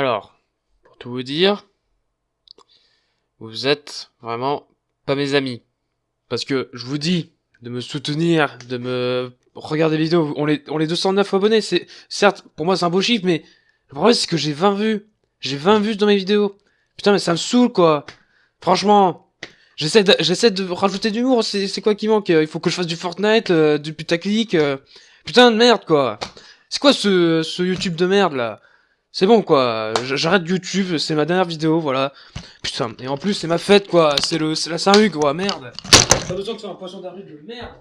Alors, pour tout vous dire, vous êtes vraiment pas mes amis. Parce que je vous dis de me soutenir, de me regarder les vidéos. On est, on est 209 abonnés. C'est, certes, pour moi c'est un beau chiffre, mais le problème c'est que j'ai 20 vues. J'ai 20 vues dans mes vidéos. Putain, mais ça me saoule quoi. Franchement. J'essaie de, de rajouter du c'est, quoi qui manque? Il faut que je fasse du Fortnite, euh, du putaclic. euh. Putain de merde quoi. C'est quoi ce YouTube de merde là? C'est bon quoi, j'arrête YouTube, c'est ma dernière vidéo, voilà. Putain, et en plus c'est ma fête quoi, c'est le, la Saint-Hugues quoi, merde. Pas besoin que ce un poisson d'avril de merde.